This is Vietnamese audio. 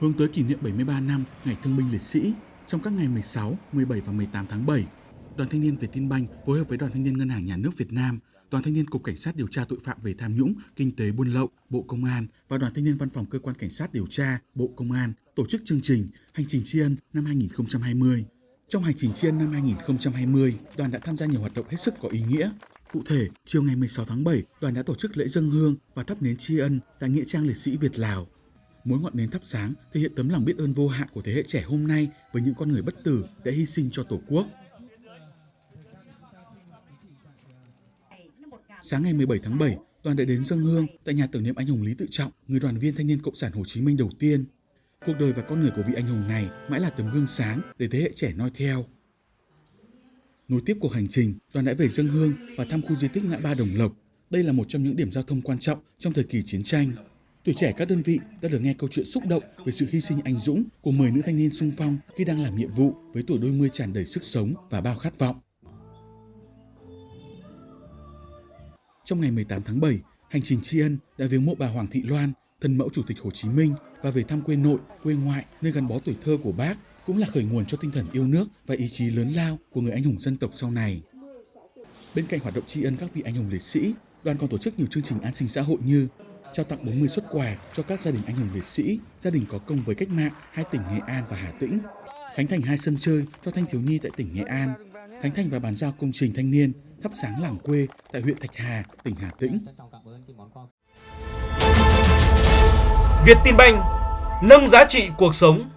hướng tới kỷ niệm 73 năm Ngày Thương binh Liệt sĩ trong các ngày 16, 17 và 18 tháng 7. Đoàn Thanh niên Việt Tin Banh phối hợp với Đoàn Thanh niên Ngân hàng Nhà nước Việt Nam, Đoàn Thanh niên Cục Cảnh sát điều tra tội phạm về tham nhũng, kinh tế buôn lậu, Bộ Công an và Đoàn Thanh niên Văn phòng Cơ quan Cảnh sát điều tra, Bộ Công an tổ chức chương trình Hành trình tri ân năm 2020. Trong hành trình tri ân năm 2020, đoàn đã tham gia nhiều hoạt động hết sức có ý nghĩa. Cụ thể, chiều ngày 16 tháng 7, đoàn đã tổ chức lễ dân hương và thắp nến tri ân tại Nghĩa trang liệt sĩ Việt Lào. Mỗi ngọn nến thắp sáng thể hiện tấm lòng biết ơn vô hạn của thế hệ trẻ hôm nay với những con người bất tử đã hy sinh cho Tổ quốc. Sáng ngày 17 tháng 7, đoàn đã đến dân hương tại nhà tưởng niệm anh hùng Lý Tự Trọng, người đoàn viên thanh niên Cộng sản Hồ Chí Minh đầu tiên. Cuộc đời và con người của vị anh hùng này mãi là tấm gương sáng để thế hệ trẻ noi theo. Nối tiếp cuộc hành trình, đoàn đã về dân hương và thăm khu di tích ngã ba Đồng Lộc. Đây là một trong những điểm giao thông quan trọng trong thời kỳ chiến tranh. Tuổi trẻ các đơn vị đã được nghe câu chuyện xúc động về sự hy sinh anh dũng của 10 nữ thanh niên sung phong khi đang làm nhiệm vụ với tuổi đôi mươi tràn đầy sức sống và bao khát vọng. Trong ngày 18 tháng 7, hành trình tri ân đã viếng mộ bà Hoàng Thị Loan, thân mẫu Chủ tịch Hồ Chí Minh và về thăm quê nội, quê ngoại nơi gắn bó tuổi thơ của bác cũng là khởi nguồn cho tinh thần yêu nước và ý chí lớn lao của người anh hùng dân tộc sau này. Bên cạnh hoạt động tri ân các vị anh hùng liệt sĩ, đoàn còn tổ chức nhiều chương trình an sinh xã hội như trao tặng 40 xuất quà cho các gia đình anh hùng liệt sĩ, gia đình có công với cách mạng hai tỉnh Nghệ An và Hà Tĩnh, khánh thành hai sân chơi cho thanh thiếu nhi tại tỉnh Nghệ An, khánh thành và bàn giao công trình thanh niên thắp sáng làng quê tại huyện Thạch Hà, tỉnh Hà Tĩnh. Việt Tin Banh nâng giá trị cuộc sống